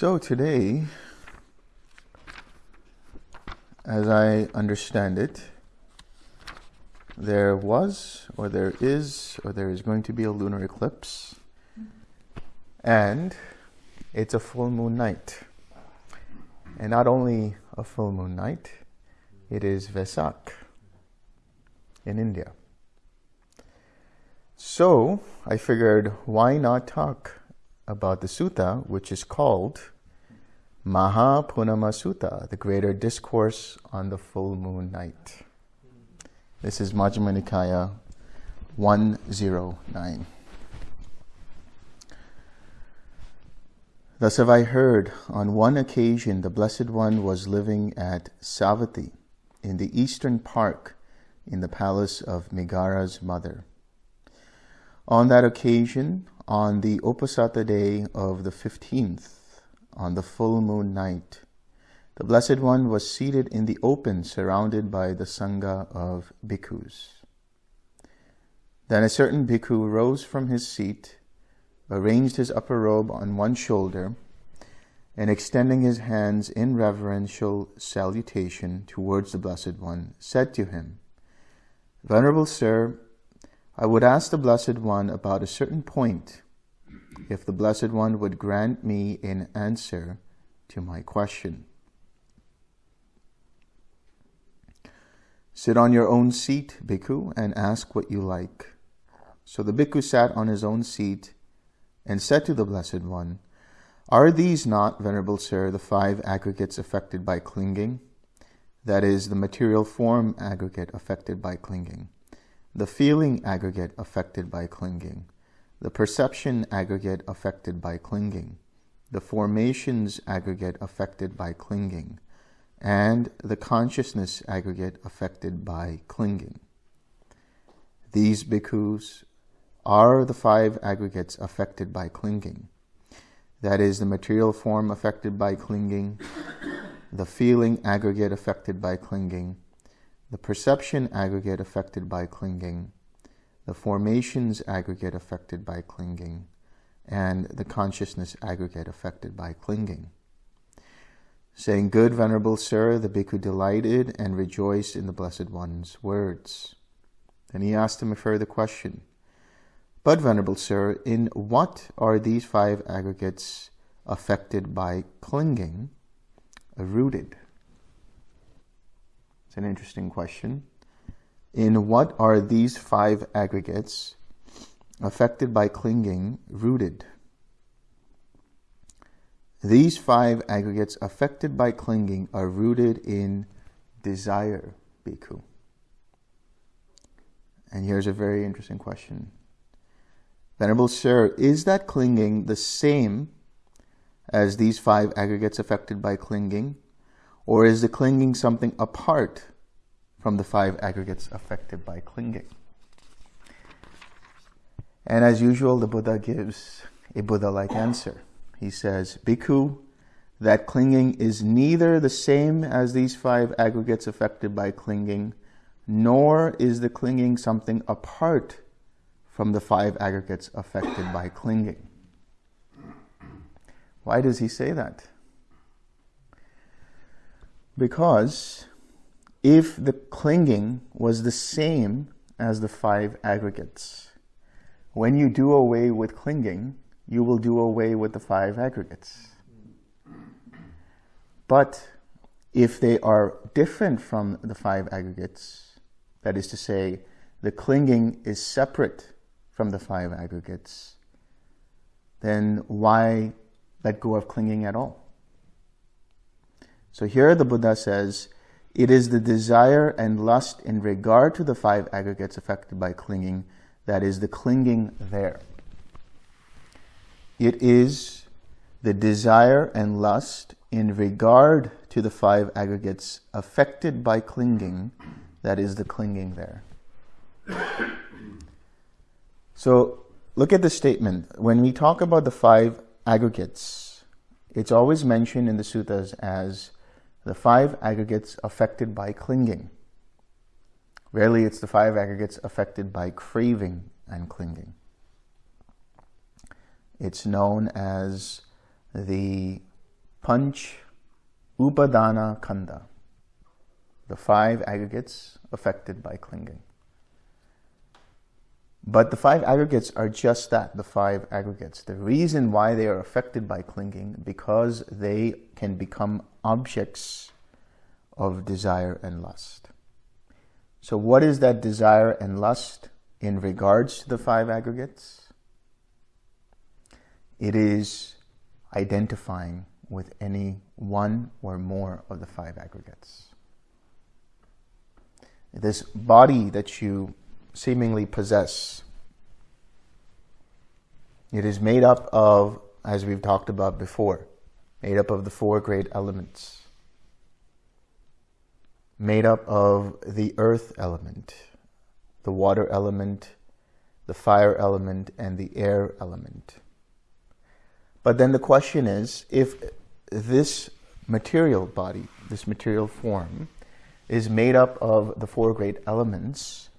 So today, as I understand it, there was, or there is, or there is going to be a lunar eclipse, and it's a full moon night. And not only a full moon night, it is Vesak in India. So I figured, why not talk about the sutta, which is called Mahapunnama Sutta, the Greater Discourse on the Full Moon Night. This is Majjhima Nikaya 109. Thus have I heard, on one occasion the Blessed One was living at Savatthi, in the eastern park in the palace of Migara's mother. On that occasion, on the Uposatha day of the 15th, on the full moon night, the Blessed One was seated in the open surrounded by the Sangha of bhikkhus. Then a certain bhikkhu rose from his seat, arranged his upper robe on one shoulder, and extending his hands in reverential salutation towards the Blessed One, said to him, Venerable Sir, I would ask the Blessed One about a certain point, if the Blessed One would grant me an answer to my question. Sit on your own seat, Bhikkhu, and ask what you like. So the Bhikkhu sat on his own seat and said to the Blessed One, Are these not, Venerable Sir, the five aggregates affected by clinging? That is, the material form aggregate affected by clinging the feeling aggregate affected by clinging, the perception aggregate affected by clinging, the formations aggregate affected by clinging, and the consciousness aggregate affected by clinging. These bhikkhus are the five aggregates affected by clinging. That is, the material form affected by clinging, the feeling aggregate affected by clinging, the perception aggregate affected by clinging, the formations aggregate affected by clinging, and the consciousness aggregate affected by clinging. Saying, Good, Venerable Sir, the bhikkhu delighted and rejoiced in the Blessed One's words. Then he asked him a further question. But, Venerable Sir, in what are these five aggregates affected by clinging rooted? An interesting question. In what are these five aggregates affected by clinging rooted? These five aggregates affected by clinging are rooted in desire, bhikkhu. And here's a very interesting question. Venerable Sir, is that clinging the same as these five aggregates affected by clinging? Or is the clinging something apart from the five aggregates affected by clinging? And as usual, the Buddha gives a Buddha-like answer. He says, Bhikkhu, that clinging is neither the same as these five aggregates affected by clinging, nor is the clinging something apart from the five aggregates affected by clinging. Why does he say that? Because if the clinging was the same as the five aggregates, when you do away with clinging, you will do away with the five aggregates. But if they are different from the five aggregates, that is to say, the clinging is separate from the five aggregates, then why let go of clinging at all? So here the Buddha says, it is the desire and lust in regard to the five aggregates affected by clinging that is the clinging there. It is the desire and lust in regard to the five aggregates affected by clinging that is the clinging there. So look at the statement. When we talk about the five aggregates, it's always mentioned in the suttas as the five aggregates affected by clinging. Rarely it's the five aggregates affected by craving and clinging. It's known as the Panch Upadana Khandha, the five aggregates affected by clinging. But the five aggregates are just that, the five aggregates. The reason why they are affected by clinging, because they can become objects of desire and lust. So what is that desire and lust in regards to the five aggregates? It is identifying with any one or more of the five aggregates. This body that you seemingly possess, it is made up of, as we've talked about before, made up of the four great elements made up of the earth element, the water element, the fire element, and the air element. But then the question is, if this material body, this material form, is made up of the four great elements,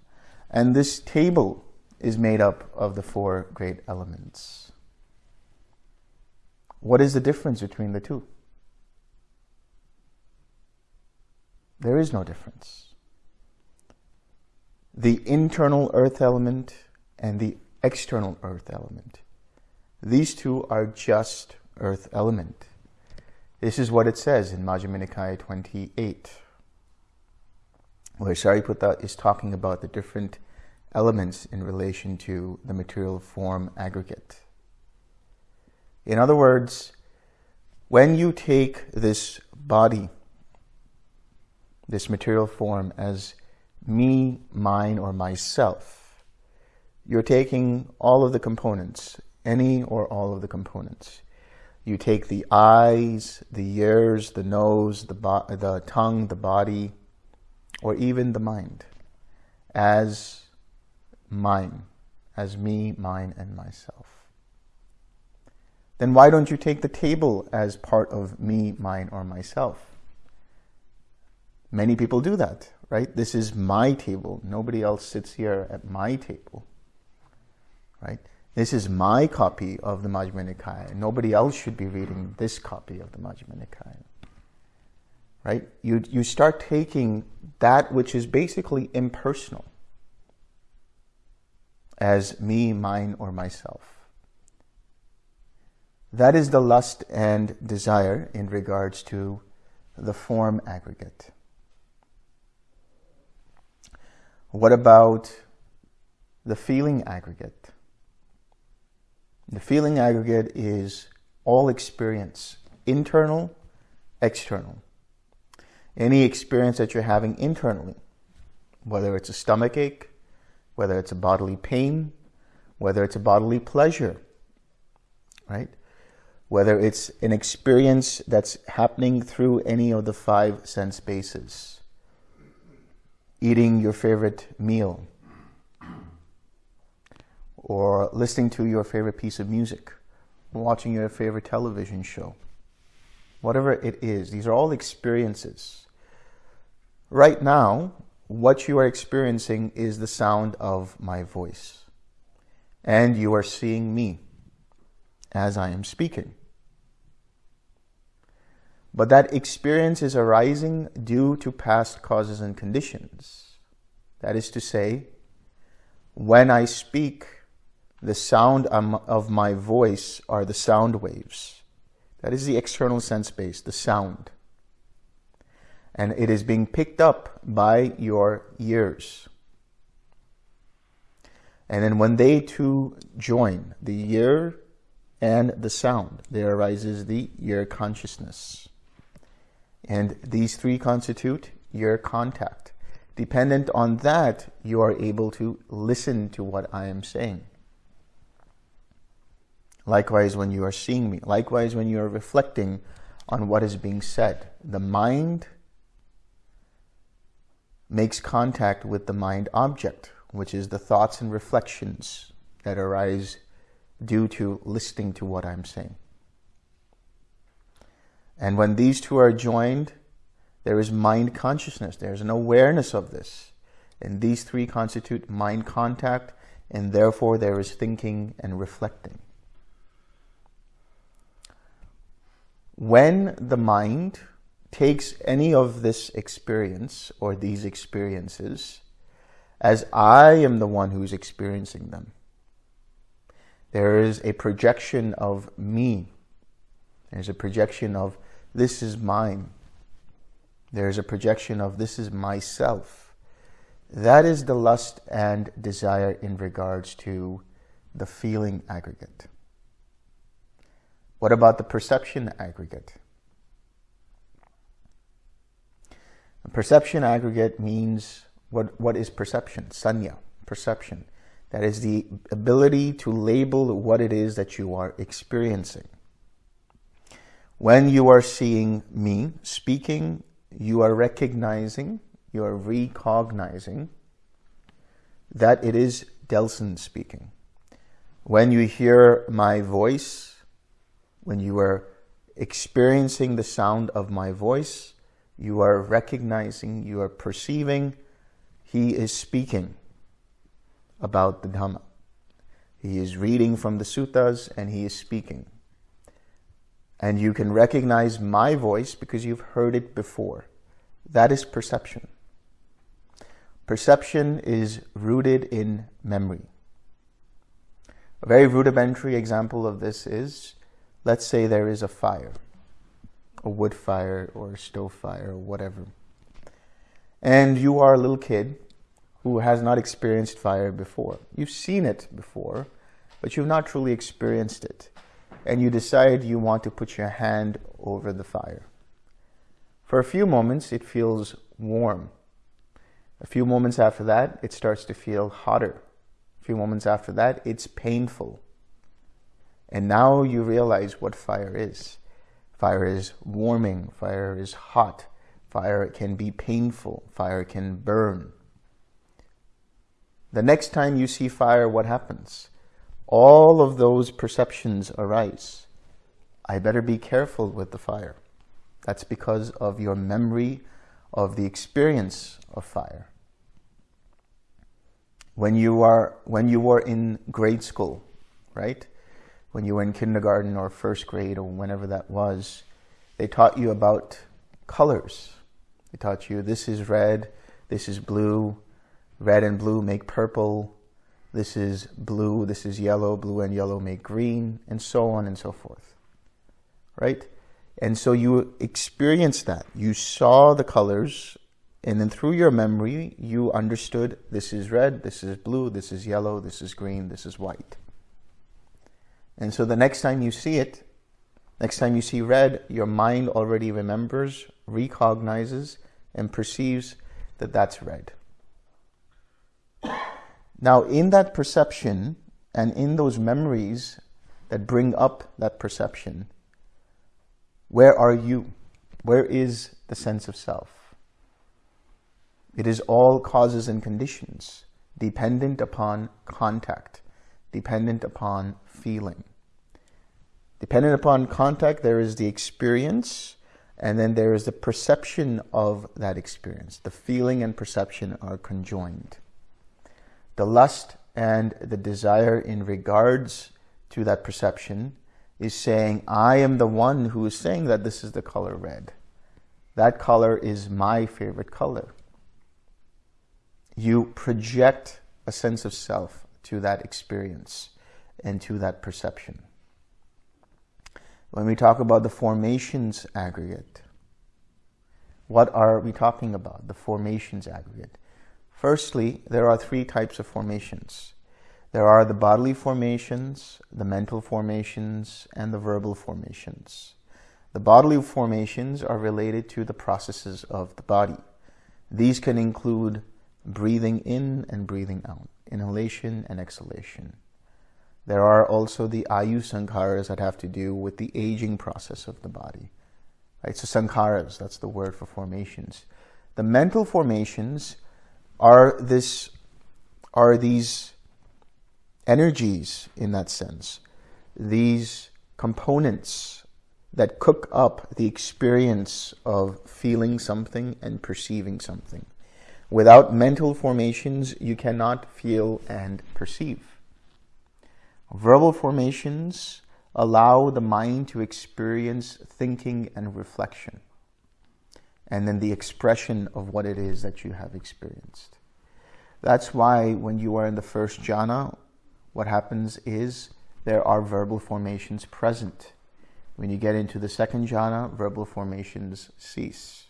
and this table is made up of the four great elements, what is the difference between the two? There is no difference. The internal earth element and the external earth element. These two are just earth element. This is what it says in Majjhima Nikaya 28, where Sariputta is talking about the different elements in relation to the material form aggregate. In other words, when you take this body this material form as me, mine, or myself. You're taking all of the components, any or all of the components. You take the eyes, the ears, the nose, the, the tongue, the body, or even the mind as mine, as me, mine, and myself. Then why don't you take the table as part of me, mine, or myself? Many people do that, right? This is my table. Nobody else sits here at my table, right? This is my copy of the Majjhima Nikaya. Nobody else should be reading this copy of the Majjhima Nikaya. Right? You, you start taking that which is basically impersonal as me, mine, or myself. That is the lust and desire in regards to the form aggregate. What about the feeling aggregate? The feeling aggregate is all experience, internal, external. Any experience that you're having internally, whether it's a stomach ache, whether it's a bodily pain, whether it's a bodily pleasure, right? Whether it's an experience that's happening through any of the five sense bases eating your favorite meal or listening to your favorite piece of music, watching your favorite television show. Whatever it is, these are all experiences. Right now, what you are experiencing is the sound of my voice. And you are seeing me as I am speaking. But that experience is arising due to past causes and conditions. That is to say, when I speak, the sound of my voice are the sound waves. That is the external sense base, the sound. And it is being picked up by your ears. And then when they two join, the ear and the sound, there arises the ear consciousness. And these three constitute your contact. Dependent on that, you are able to listen to what I am saying. Likewise, when you are seeing me. Likewise, when you are reflecting on what is being said. The mind makes contact with the mind object, which is the thoughts and reflections that arise due to listening to what I'm saying. And when these two are joined, there is mind consciousness. There's an awareness of this. And these three constitute mind contact, and therefore there is thinking and reflecting. When the mind takes any of this experience or these experiences as I am the one who's experiencing them, there is a projection of me. There's a projection of this is mine. There's a projection of this is myself. That is the lust and desire in regards to the feeling aggregate. What about the perception aggregate? A perception aggregate means what, what is perception? Sanna, perception. That is the ability to label what it is that you are experiencing. When you are seeing me speaking, you are recognizing, you are recognizing that it is Delson speaking. When you hear my voice, when you are experiencing the sound of my voice, you are recognizing, you are perceiving, he is speaking about the Dhamma. He is reading from the suttas and he is speaking. And you can recognize my voice because you've heard it before. That is perception. Perception is rooted in memory. A very rudimentary example of this is, let's say there is a fire, a wood fire or a stove fire or whatever. And you are a little kid who has not experienced fire before. You've seen it before, but you've not truly experienced it and you decide you want to put your hand over the fire. For a few moments, it feels warm. A few moments after that, it starts to feel hotter. A few moments after that, it's painful. And now you realize what fire is. Fire is warming. Fire is hot. Fire can be painful. Fire can burn. The next time you see fire, what happens? All of those perceptions arise. I better be careful with the fire. That's because of your memory of the experience of fire. When you are when you were in grade school, right? When you were in kindergarten or first grade or whenever that was, they taught you about colors. They taught you this is red, this is blue, red and blue make purple, this is blue, this is yellow, blue and yellow make green, and so on and so forth. Right? And so you experienced that. You saw the colors, and then through your memory, you understood this is red, this is blue, this is yellow, this is green, this is white. And so the next time you see it, next time you see red, your mind already remembers, recognizes, and perceives that that's red. Now, in that perception and in those memories that bring up that perception, where are you? Where is the sense of self? It is all causes and conditions dependent upon contact, dependent upon feeling. Dependent upon contact, there is the experience, and then there is the perception of that experience. The feeling and perception are conjoined the lust and the desire in regards to that perception is saying, I am the one who is saying that this is the color red. That color is my favorite color. You project a sense of self to that experience and to that perception. When we talk about the formations aggregate, what are we talking about? The formations aggregate. Firstly, there are three types of formations. There are the bodily formations, the mental formations, and the verbal formations. The bodily formations are related to the processes of the body. These can include breathing in and breathing out, inhalation and exhalation. There are also the ayu sankharas that have to do with the aging process of the body. Right? So sankharas, that's the word for formations. The mental formations are this are these energies in that sense, these components that cook up the experience of feeling something and perceiving something. Without mental formations, you cannot feel and perceive. Verbal formations allow the mind to experience thinking and reflection, and then the expression of what it is that you have experienced. That's why when you are in the first jhana, what happens is there are verbal formations present. When you get into the second jhana, verbal formations cease.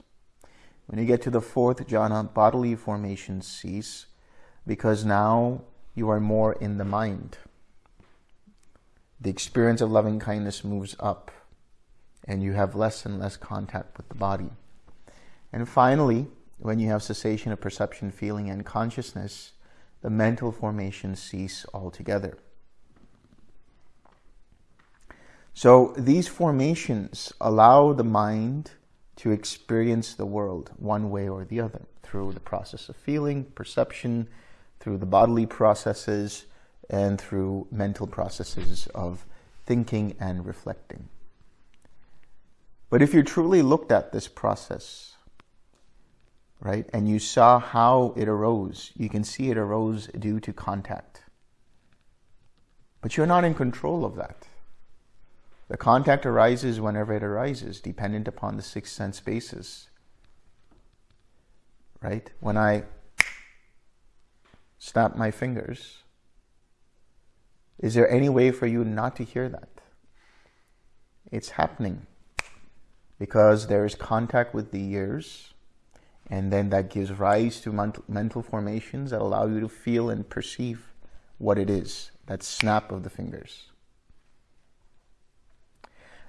When you get to the fourth jhana, bodily formations cease because now you are more in the mind. The experience of loving kindness moves up and you have less and less contact with the body. And finally, when you have cessation of perception, feeling, and consciousness, the mental formations cease altogether. So these formations allow the mind to experience the world one way or the other through the process of feeling, perception, through the bodily processes, and through mental processes of thinking and reflecting. But if you truly looked at this process, right, and you saw how it arose, you can see it arose due to contact. But you're not in control of that. The contact arises whenever it arises, dependent upon the sixth sense basis. Right? When I snap my fingers, is there any way for you not to hear that? It's happening because there is contact with the ears, and then that gives rise to mental formations that allow you to feel and perceive what it is, that snap of the fingers.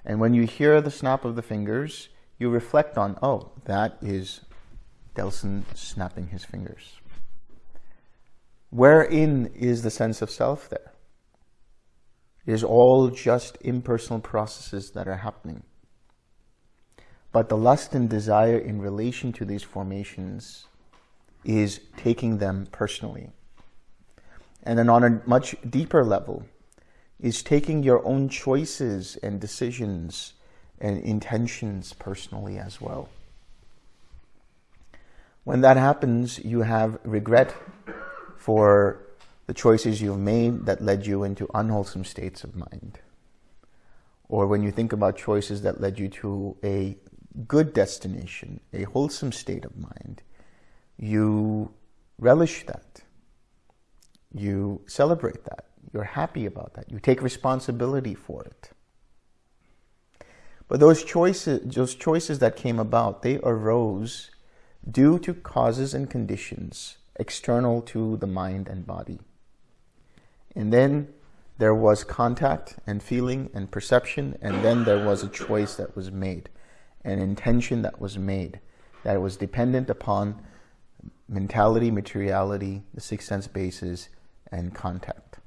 And when you hear the snap of the fingers, you reflect on, oh, that is Delson snapping his fingers. Wherein is the sense of self there? It is all just impersonal processes that are happening. But the lust and desire in relation to these formations is taking them personally. And then on a much deeper level, is taking your own choices and decisions and intentions personally as well. When that happens, you have regret for the choices you've made that led you into unwholesome states of mind. Or when you think about choices that led you to a good destination, a wholesome state of mind, you relish that. You celebrate that. You're happy about that. You take responsibility for it. But those choices, those choices that came about, they arose due to causes and conditions external to the mind and body. And then there was contact and feeling and perception, and then there was a choice that was made, an intention that was made, that was dependent upon mentality, materiality, the six sense bases, and contact.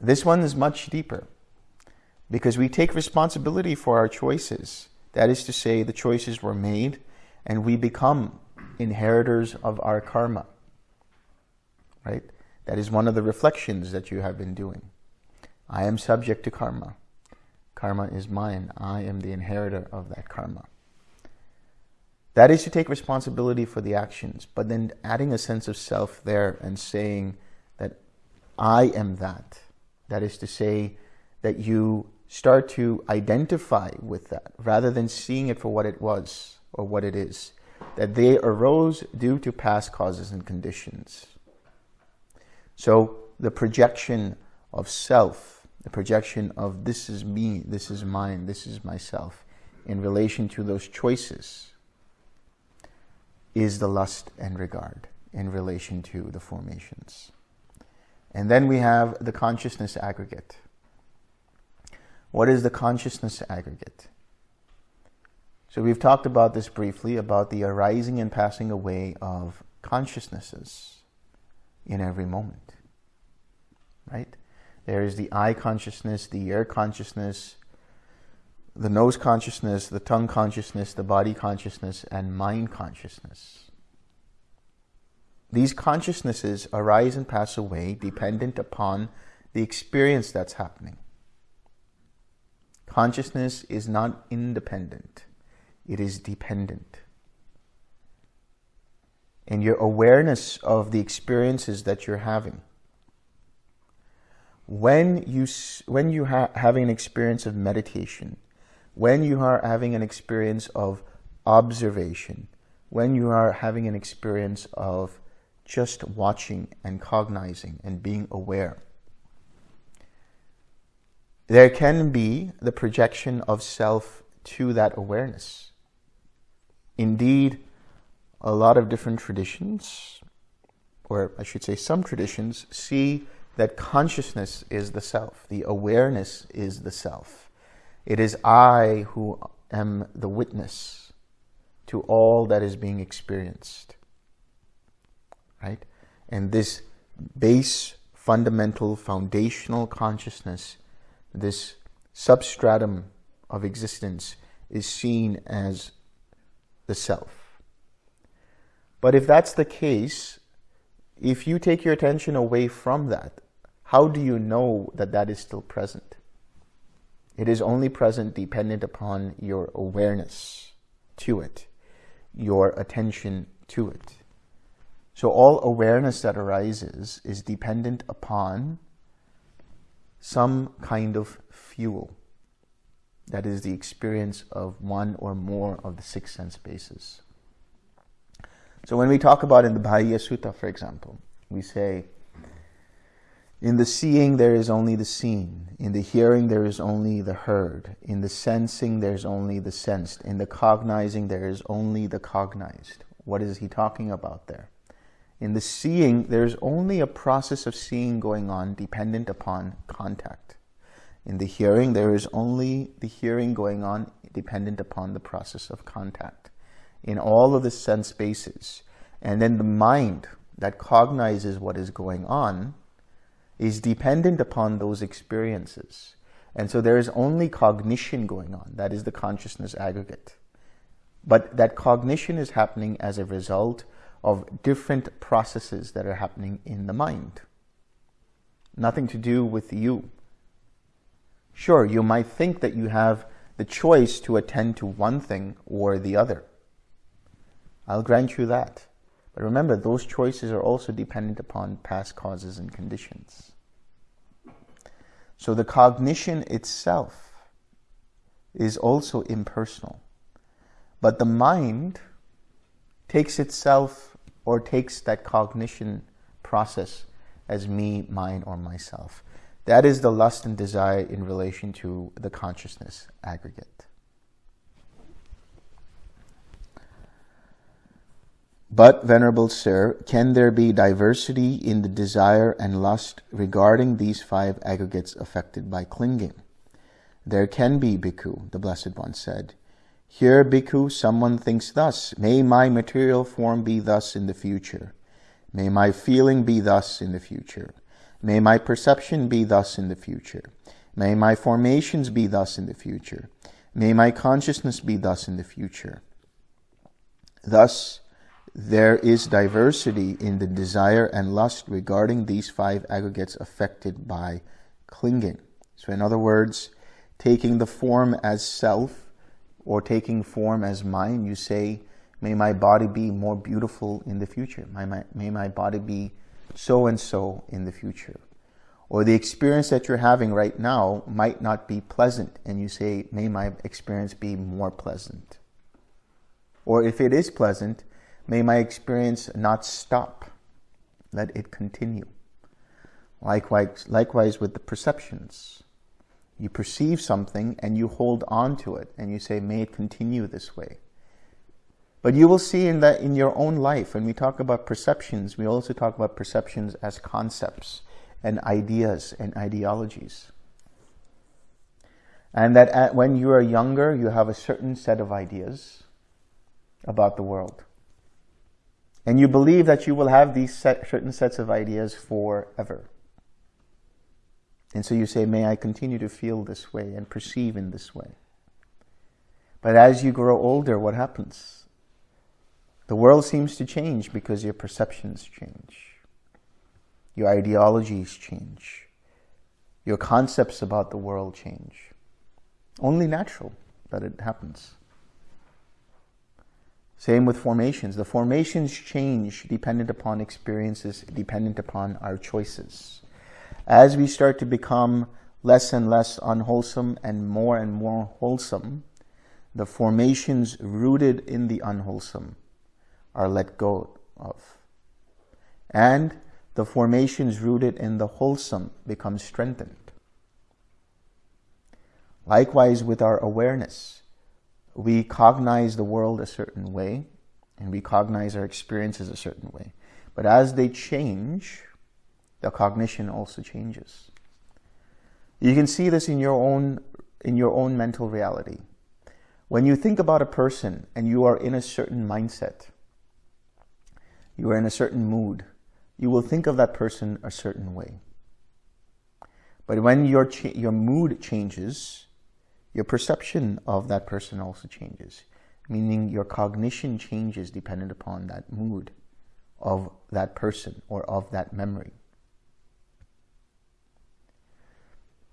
This one is much deeper because we take responsibility for our choices. That is to say, the choices were made and we become inheritors of our karma. Right? That is one of the reflections that you have been doing. I am subject to karma. Karma is mine. I am the inheritor of that karma. That is to take responsibility for the actions, but then adding a sense of self there and saying that I am that. That is to say that you start to identify with that rather than seeing it for what it was or what it is. That they arose due to past causes and conditions. So the projection of self, the projection of this is me, this is mine, this is myself, in relation to those choices is the lust and regard in relation to the formations. And then we have the consciousness aggregate. What is the consciousness aggregate? So we've talked about this briefly, about the arising and passing away of consciousnesses in every moment, right? There is the eye consciousness, the ear consciousness, the nose consciousness, the tongue consciousness, the body consciousness, and mind consciousness. These consciousnesses arise and pass away dependent upon the experience that's happening. Consciousness is not independent, it is dependent. And your awareness of the experiences that you're having. When you, when you are having an experience of meditation, when you are having an experience of observation, when you are having an experience of just watching and cognizing and being aware, there can be the projection of self to that awareness. Indeed, a lot of different traditions, or I should say some traditions, see that consciousness is the self, the awareness is the self. It is I who am the witness to all that is being experienced. Right? And this base, fundamental, foundational consciousness, this substratum of existence is seen as the self. But if that's the case, if you take your attention away from that, how do you know that that is still present? It is only present dependent upon your awareness to it, your attention to it. So all awareness that arises is dependent upon some kind of fuel. That is the experience of one or more of the six sense bases. So when we talk about in the Bahiya Sutta, for example, we say, in the seeing, there is only the seen. In the hearing, there is only the heard. In the sensing, there is only the sensed. In the cognizing, there is only the cognized. What is he talking about there? In the seeing, there's only a process of seeing going on dependent upon contact. In the hearing, there is only the hearing going on dependent upon the process of contact. In all of the sense bases. And then the mind that cognizes what is going on is dependent upon those experiences. And so there is only cognition going on. That is the consciousness aggregate. But that cognition is happening as a result of different processes that are happening in the mind. Nothing to do with you. Sure, you might think that you have the choice to attend to one thing or the other. I'll grant you that. But remember, those choices are also dependent upon past causes and conditions. So the cognition itself is also impersonal. But the mind takes itself or takes that cognition process as me, mine, or myself. That is the lust and desire in relation to the consciousness aggregate. But, Venerable Sir, can there be diversity in the desire and lust regarding these five aggregates affected by clinging? There can be, Bhikkhu, the Blessed One said. Here, Bhikkhu, someone thinks thus, may my material form be thus in the future. May my feeling be thus in the future. May my perception be thus in the future. May my formations be thus in the future. May my consciousness be thus in the future. Thus, there is diversity in the desire and lust regarding these five aggregates affected by clinging. So in other words, taking the form as self or taking form as mine, you say, may my body be more beautiful in the future. May my, may my body be so and so in the future. Or the experience that you're having right now might not be pleasant and you say, may my experience be more pleasant. Or if it is pleasant, May my experience not stop. Let it continue. Likewise, likewise with the perceptions. You perceive something and you hold on to it and you say, may it continue this way. But you will see in that in your own life, when we talk about perceptions, we also talk about perceptions as concepts and ideas and ideologies. And that at, when you are younger, you have a certain set of ideas about the world. And you believe that you will have these set, certain sets of ideas forever. And so you say, may I continue to feel this way and perceive in this way. But as you grow older, what happens? The world seems to change because your perceptions change. Your ideologies change. Your concepts about the world change. Only natural that it happens. Same with formations. The formations change dependent upon experiences, dependent upon our choices. As we start to become less and less unwholesome and more and more wholesome, the formations rooted in the unwholesome are let go of. And the formations rooted in the wholesome become strengthened. Likewise with our awareness, we cognize the world a certain way and we cognize our experiences a certain way. But as they change, the cognition also changes. You can see this in your own, in your own mental reality. When you think about a person and you are in a certain mindset, you are in a certain mood, you will think of that person a certain way. But when your, your mood changes, your perception of that person also changes, meaning your cognition changes dependent upon that mood of that person or of that memory.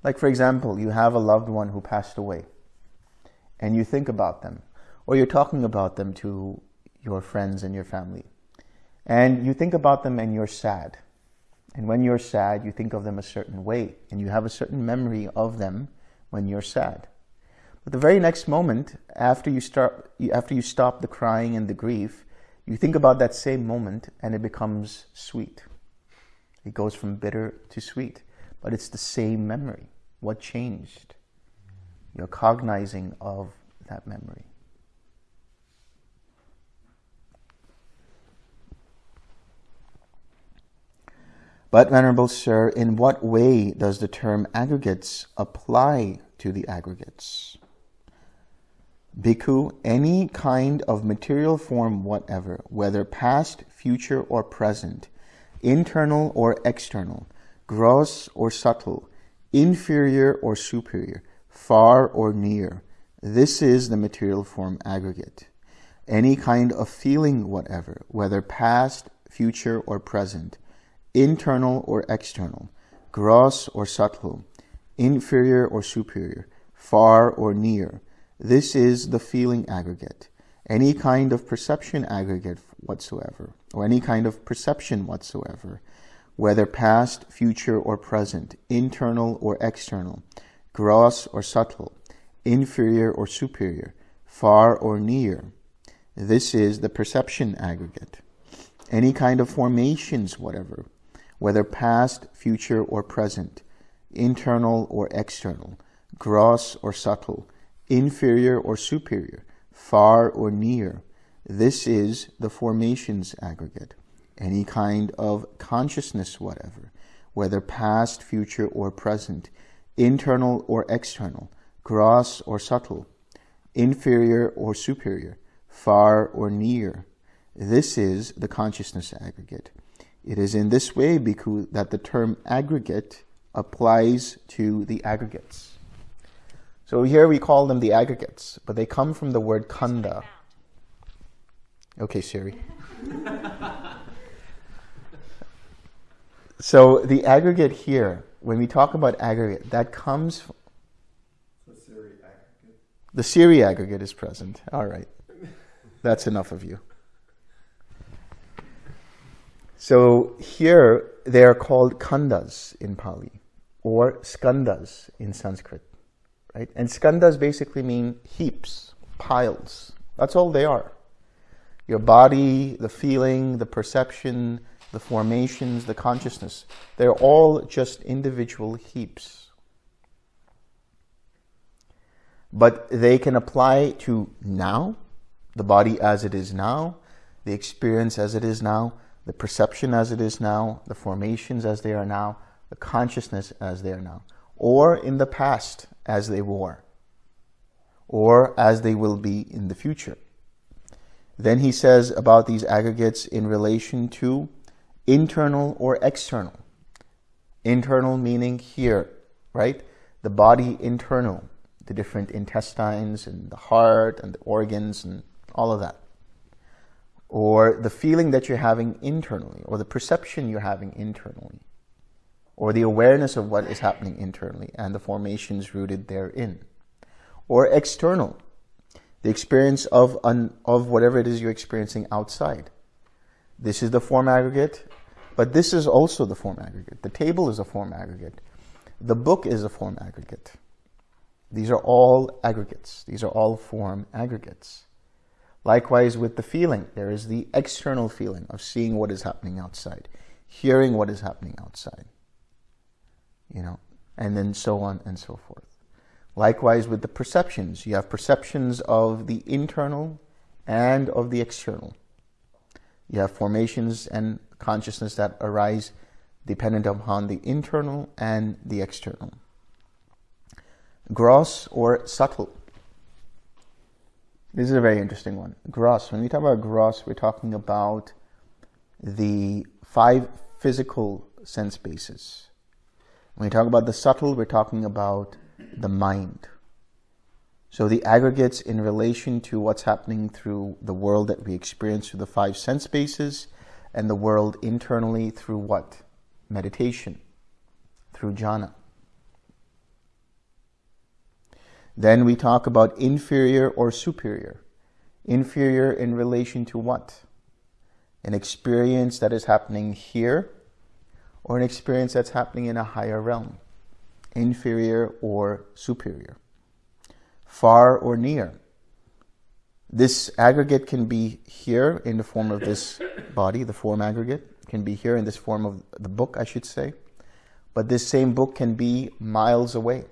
Like, for example, you have a loved one who passed away and you think about them, or you're talking about them to your friends and your family. And you think about them and you're sad. And when you're sad, you think of them a certain way, and you have a certain memory of them when you're sad. But the very next moment, after you start, after you stop the crying and the grief, you think about that same moment and it becomes sweet. It goes from bitter to sweet, but it's the same memory. What changed? Your cognizing of that memory. But, Venerable Sir, in what way does the term aggregates apply to the aggregates? Bhikkhu, any kind of material form whatever, whether past, future, or present, internal or external, gross or subtle, inferior or superior, far or near, this is the material form aggregate. Any kind of feeling whatever, whether past, future, or present, internal or external, gross or subtle, inferior or superior, far or near. This is the feeling aggregate. Any kind of perception aggregate whatsoever, or any kind of perception whatsoever, whether past, future, or present, internal or external, gross or subtle, inferior or superior, far or near. This is the perception aggregate. Any kind of formations, whatever, whether past, future, or present, internal or external, gross or subtle, inferior or superior, far or near. This is the formations aggregate. Any kind of consciousness whatever, whether past, future, or present, internal or external, gross or subtle, inferior or superior, far or near. This is the consciousness aggregate. It is in this way, bhikkhu, that the term aggregate applies to the aggregates. So here we call them the aggregates, but they come from the word khandha. Okay, Siri. so the aggregate here, when we talk about aggregate, that comes. The Siri aggregate. The Siri aggregate is present. All right. That's enough of you. So here they are called khandhas in Pali or skandhas in Sanskrit, right? And skandhas basically mean heaps, piles. That's all they are. Your body, the feeling, the perception, the formations, the consciousness, they're all just individual heaps. But they can apply to now, the body as it is now, the experience as it is now, the perception as it is now, the formations as they are now, the consciousness as they are now, or in the past as they were. or as they will be in the future. Then he says about these aggregates in relation to internal or external. Internal meaning here, right? The body internal, the different intestines and the heart and the organs and all of that. Or the feeling that you're having internally, or the perception you're having internally, or the awareness of what is happening internally and the formations rooted therein. Or external, the experience of, of whatever it is you're experiencing outside. This is the form aggregate, but this is also the form aggregate. The table is a form aggregate. The book is a form aggregate. These are all aggregates. These are all form aggregates. Likewise with the feeling, there is the external feeling of seeing what is happening outside, hearing what is happening outside, you know, and then so on and so forth. Likewise with the perceptions, you have perceptions of the internal and of the external. You have formations and consciousness that arise dependent upon the internal and the external. Gross or subtle. This is a very interesting one. Gross. When we talk about gross, we're talking about the five physical sense bases. When we talk about the subtle, we're talking about the mind. So the aggregates in relation to what's happening through the world that we experience through the five sense bases and the world internally through what? Meditation, through jhana. Then we talk about inferior or superior. Inferior in relation to what? An experience that is happening here or an experience that's happening in a higher realm. Inferior or superior. Far or near. This aggregate can be here in the form of this body, the form aggregate, can be here in this form of the book, I should say. But this same book can be miles away.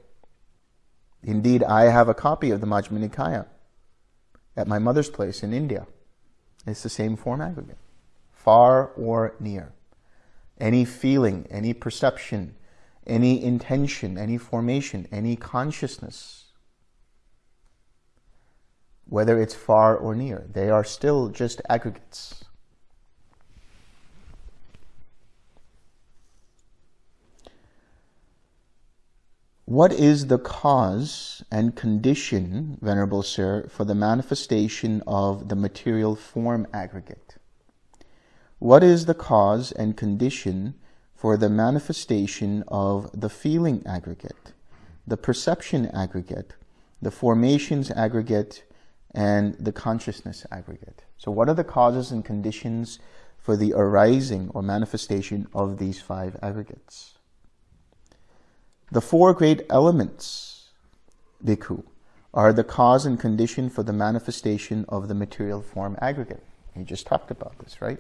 Indeed, I have a copy of the Majjhima Nikaya at my mother's place in India. It's the same form aggregate, far or near. Any feeling, any perception, any intention, any formation, any consciousness, whether it's far or near, they are still just aggregates. What is the cause and condition, Venerable Sir, for the manifestation of the material form aggregate? What is the cause and condition for the manifestation of the feeling aggregate, the perception aggregate, the formations aggregate, and the consciousness aggregate? So what are the causes and conditions for the arising or manifestation of these five aggregates? The four great elements, bhikkhu, are the cause and condition for the manifestation of the material form aggregate. We just talked about this, right?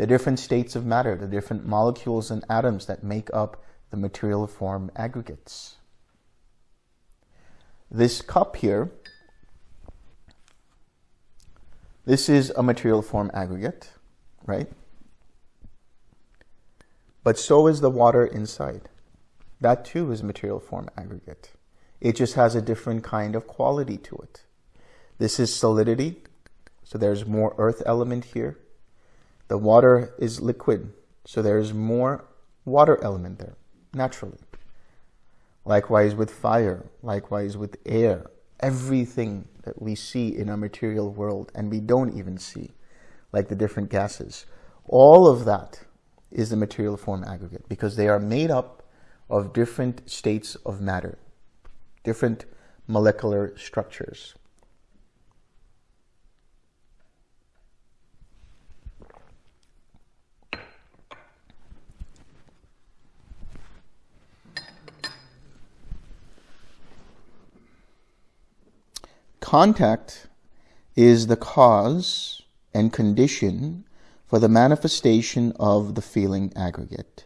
The different states of matter, the different molecules and atoms that make up the material form aggregates. This cup here, this is a material form aggregate, right? But so is the water inside. That too is material form aggregate. It just has a different kind of quality to it. This is solidity, so there's more earth element here. The water is liquid, so there's more water element there, naturally. Likewise with fire, likewise with air, everything that we see in our material world and we don't even see, like the different gases, all of that is the material form aggregate because they are made up of different states of matter, different molecular structures. Contact is the cause and condition for the manifestation of the feeling aggregate.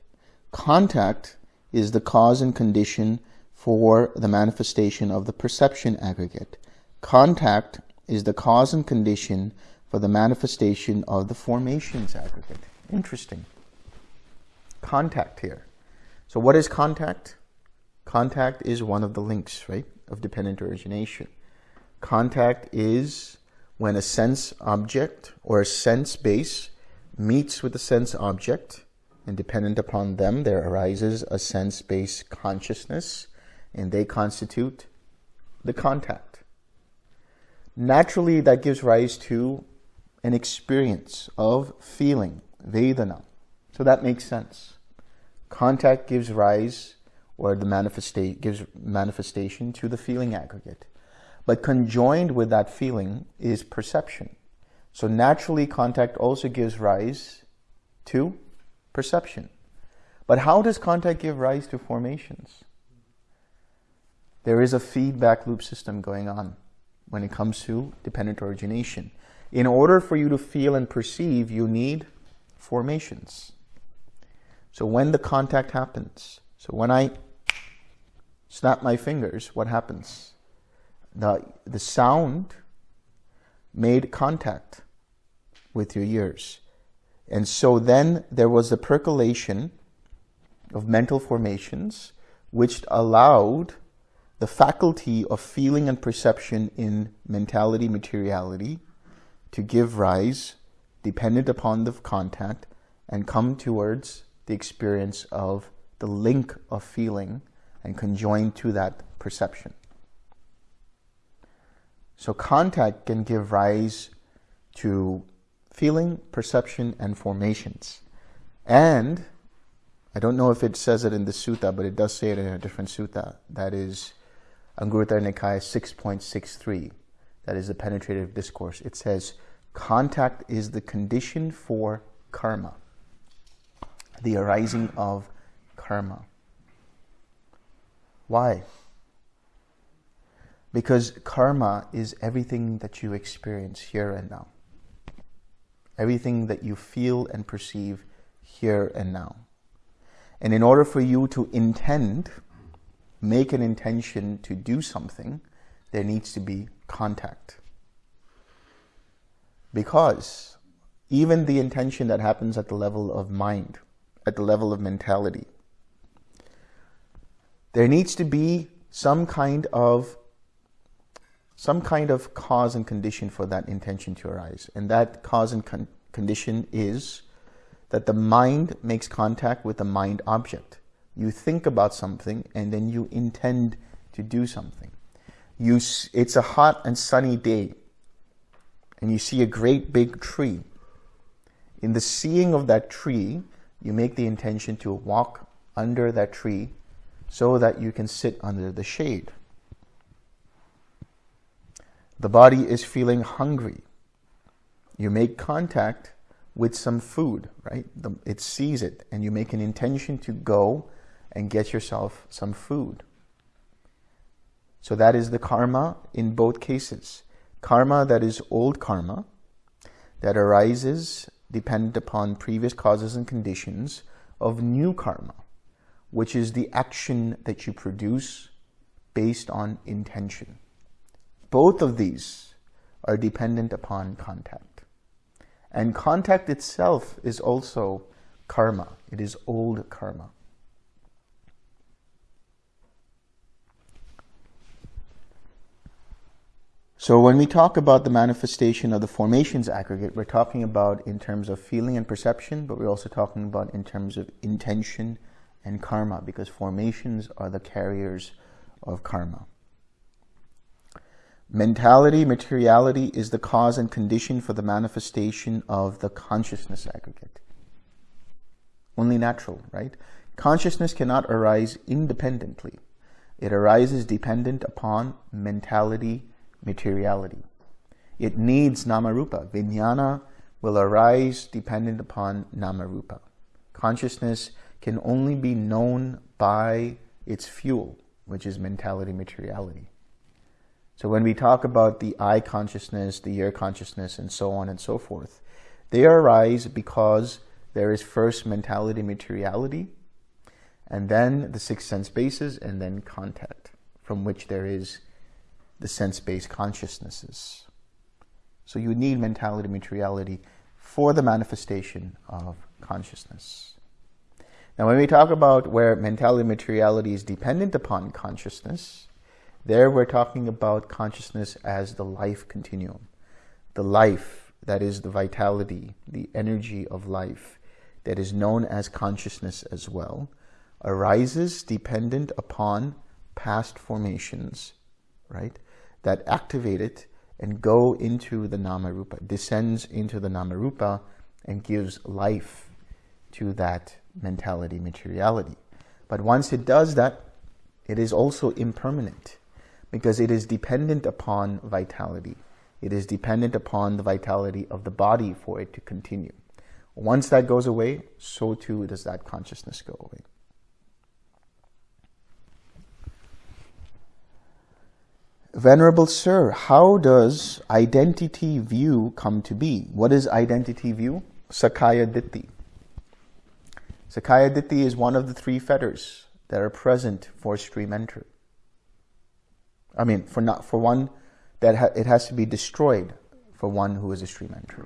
Contact is the cause and condition for the manifestation of the perception aggregate. Contact is the cause and condition for the manifestation of the formations aggregate. Interesting. Contact here. So what is contact? Contact is one of the links, right, of dependent origination. Contact is when a sense object or a sense base meets with a sense object, and dependent upon them, there arises a sense based consciousness, and they constitute the contact. Naturally, that gives rise to an experience of feeling, Vedana. So that makes sense. Contact gives rise, or the manifestation gives manifestation to the feeling aggregate. But conjoined with that feeling is perception. So naturally, contact also gives rise to perception. But how does contact give rise to formations? There is a feedback loop system going on when it comes to dependent origination. In order for you to feel and perceive, you need formations. So when the contact happens, so when I snap my fingers, what happens? The, the sound made contact with your ears. And so then there was the percolation of mental formations, which allowed the faculty of feeling and perception in mentality, materiality, to give rise, dependent upon the contact, and come towards the experience of the link of feeling and conjoined to that perception. So contact can give rise to feeling, perception, and formations. And I don't know if it says it in the sutta, but it does say it in a different sutta. That is Anguttara Nikaya 6.63. That is the penetrative discourse. It says, contact is the condition for karma, the arising of karma. Why? Because karma is everything that you experience here and now everything that you feel and perceive here and now. And in order for you to intend, make an intention to do something, there needs to be contact. Because even the intention that happens at the level of mind, at the level of mentality, there needs to be some kind of some kind of cause and condition for that intention to arise. And that cause and con condition is that the mind makes contact with the mind object. You think about something and then you intend to do something. You, it's a hot and sunny day and you see a great big tree. In the seeing of that tree, you make the intention to walk under that tree so that you can sit under the shade. The body is feeling hungry. You make contact with some food, right? It sees it, and you make an intention to go and get yourself some food. So that is the karma in both cases. Karma that is old karma, that arises dependent upon previous causes and conditions of new karma, which is the action that you produce based on intention. Both of these are dependent upon contact. And contact itself is also karma. It is old karma. So when we talk about the manifestation of the formations aggregate, we're talking about in terms of feeling and perception, but we're also talking about in terms of intention and karma, because formations are the carriers of karma. Mentality, materiality is the cause and condition for the manifestation of the consciousness aggregate. Only natural, right? Consciousness cannot arise independently. It arises dependent upon mentality, materiality. It needs namarupa. Vijnana will arise dependent upon namarupa. Consciousness can only be known by its fuel, which is mentality, materiality. So when we talk about the eye consciousness, the ear consciousness, and so on and so forth, they arise because there is first mentality, materiality, and then the six sense bases, and then contact, from which there is the sense-based consciousnesses. So you need mentality, materiality for the manifestation of consciousness. Now when we talk about where mentality, materiality is dependent upon consciousness, There we're talking about consciousness as the life continuum. The life, that is the vitality, the energy of life, that is known as consciousness as well, arises dependent upon past formations, right, that activate it and go into the Namarupa, descends into the Namarupa and gives life to that mentality, materiality. But once it does that, it is also impermanent because it is dependent upon vitality. It is dependent upon the vitality of the body for it to continue. Once that goes away, so too does that consciousness go away. Venerable Sir, how does identity view come to be? What is identity view? Sakkaya Ditthi. Sakkaya Ditthi is one of the three fetters that are present for stream entry. I mean, for not for one that ha it has to be destroyed for one who is a stream entry.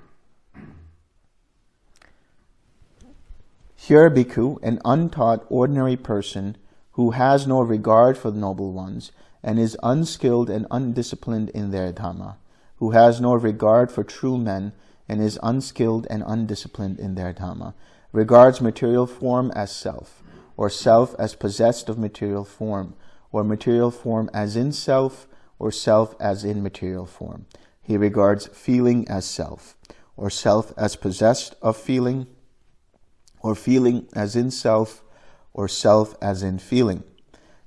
Here, bhikkhu, an untaught ordinary person who has no regard for the noble ones and is unskilled and undisciplined in their dhamma, who has no regard for true men and is unskilled and undisciplined in their dhamma, regards material form as self, or self as possessed of material form, or material form as in self, or self as in material form. He regards feeling as self, or self as possessed of feeling, or feeling as in self, or self as in feeling.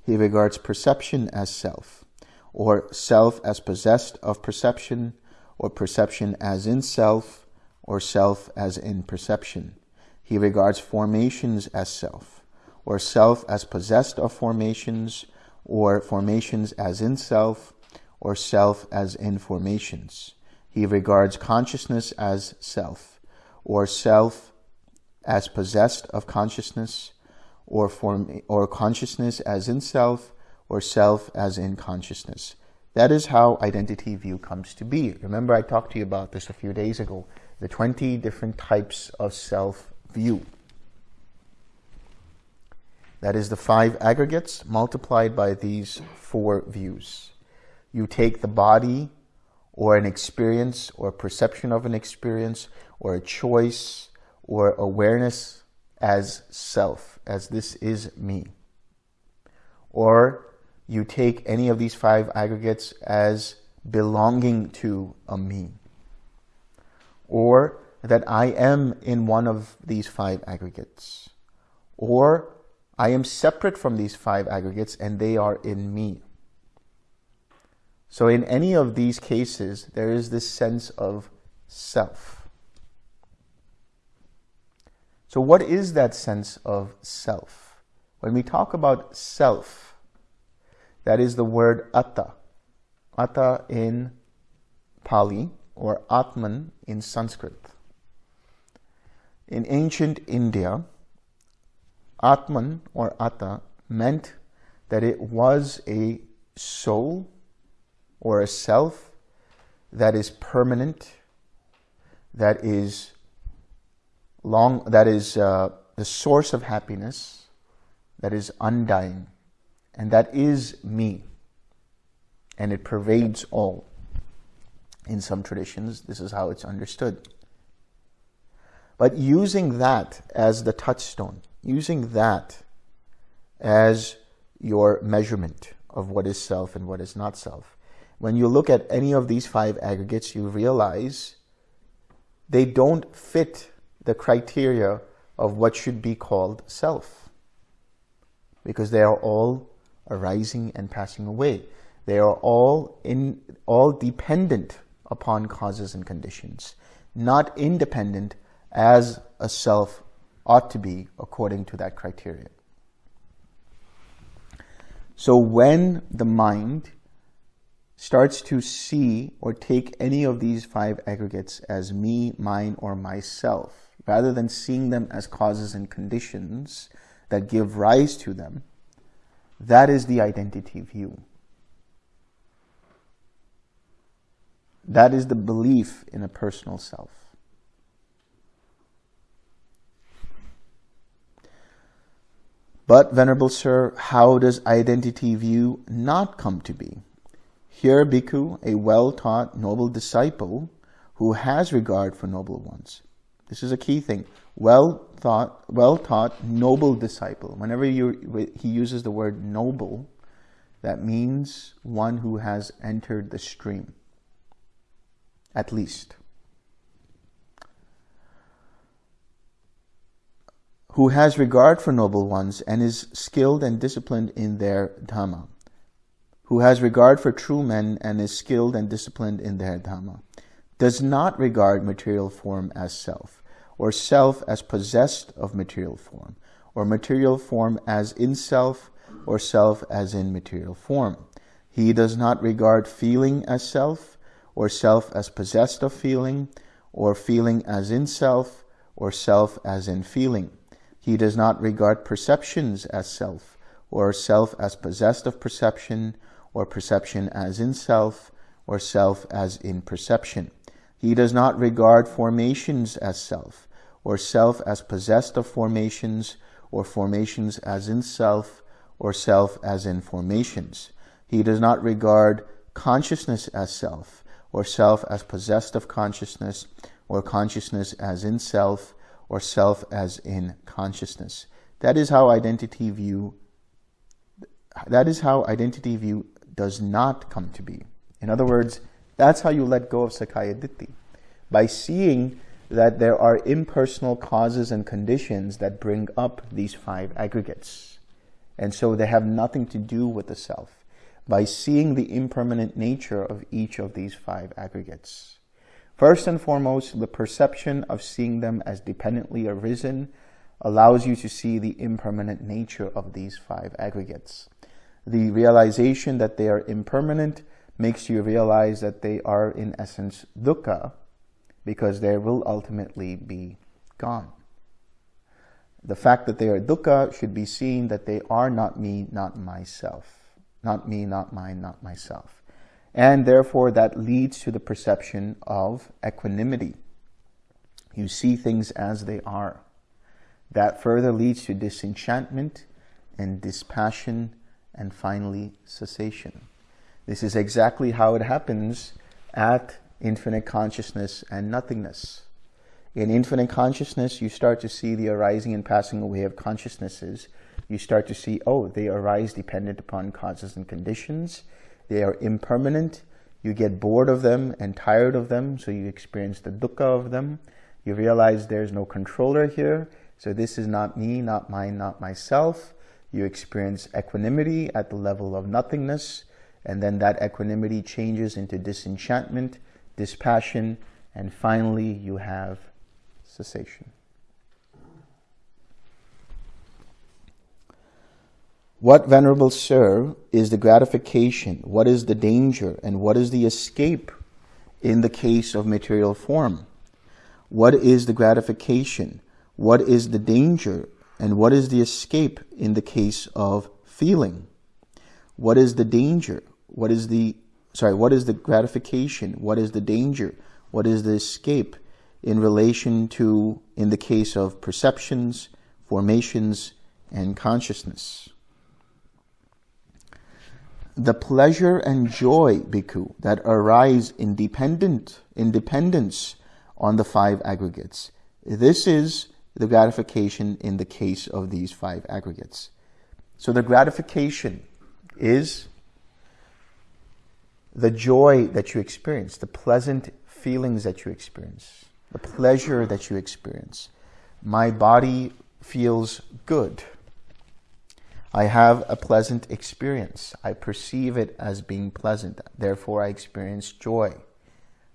He regards perception as self, or self as possessed of perception, or perception as in self, or self as in perception. He regards formations as self, or self as possessed of formations, or formations as in self, or self as in formations. He regards consciousness as self, or self as possessed of consciousness, or, form, or consciousness as in self, or self as in consciousness. That is how identity view comes to be. Remember I talked to you about this a few days ago, the 20 different types of self view. That is the five aggregates multiplied by these four views. You take the body or an experience or perception of an experience or a choice or awareness as self, as this is me. Or you take any of these five aggregates as belonging to a me. Or that I am in one of these five aggregates. Or I am separate from these five aggregates and they are in me. So in any of these cases, there is this sense of self. So what is that sense of self? When we talk about self, that is the word atta. Atta in Pali or Atman in Sanskrit. In ancient India, Atman or Atta meant that it was a soul or a self that is permanent, that is long, that is uh, the source of happiness, that is undying, and that is me, and it pervades all. In some traditions, this is how it's understood. But using that as the touchstone, using that as your measurement of what is self and what is not self. When you look at any of these five aggregates, you realize they don't fit the criteria of what should be called self because they are all arising and passing away. They are all in all dependent upon causes and conditions, not independent as a self ought to be according to that criteria. So when the mind starts to see or take any of these five aggregates as me, mine, or myself, rather than seeing them as causes and conditions that give rise to them, that is the identity view. That is the belief in a personal self. But, Venerable Sir, how does identity view not come to be? Here, Bhikkhu, a well-taught, noble disciple who has regard for noble ones. This is a key thing. Well-thought, well-taught, noble disciple. Whenever you, he uses the word noble, that means one who has entered the stream. At least. Who has regard for noble ones and is skilled and disciplined in their dhamma, who has regard for true men and is skilled and disciplined in their dhamma, does not regard material form as self, or self as possessed of material form, or material form as in self, or self as in material form. He does not regard feeling as self, or self as possessed of feeling, or feeling as in self, or self as in feeling. He does not regard perceptions as self, or self as possessed of perception, or perception as in self, or self as in perception. He does not regard formations as self, or self as possessed of formations, or formations as in self, or self as in formations. He does not regard consciousness as self, or self as possessed of consciousness, or consciousness as in self, or self as in consciousness. That is how identity view that is how identity view does not come to be. In other words, that's how you let go of Sakkaya Ditthi. By seeing that there are impersonal causes and conditions that bring up these five aggregates. And so they have nothing to do with the self. By seeing the impermanent nature of each of these five aggregates. First and foremost, the perception of seeing them as dependently arisen allows you to see the impermanent nature of these five aggregates. The realization that they are impermanent makes you realize that they are in essence dukkha because they will ultimately be gone. The fact that they are dukkha should be seen that they are not me, not myself. Not me, not mine, not myself. And therefore, that leads to the perception of equanimity. You see things as they are. That further leads to disenchantment and dispassion and finally cessation. This is exactly how it happens at infinite consciousness and nothingness. In infinite consciousness, you start to see the arising and passing away of consciousnesses. You start to see, oh, they arise dependent upon causes and conditions they are impermanent. You get bored of them and tired of them, so you experience the dukkha of them. You realize there's no controller here, so this is not me, not mine, not myself. You experience equanimity at the level of nothingness, and then that equanimity changes into disenchantment, dispassion, and finally you have cessation. What, Venerable Sir, is the gratification? What is the danger? And what is the escape in the case of material form? What is the gratification? What is the danger? And what is the escape in the case of feeling? What is the danger? What is the, sorry, what is the gratification? What is the danger? What is the escape in relation to, in the case of perceptions, formations, and consciousness? The pleasure and joy, bhikkhu, that arise independent, independence on the five aggregates. This is the gratification in the case of these five aggregates. So the gratification is the joy that you experience, the pleasant feelings that you experience, the pleasure that you experience. My body feels good. I have a pleasant experience. I perceive it as being pleasant. Therefore, I experience joy.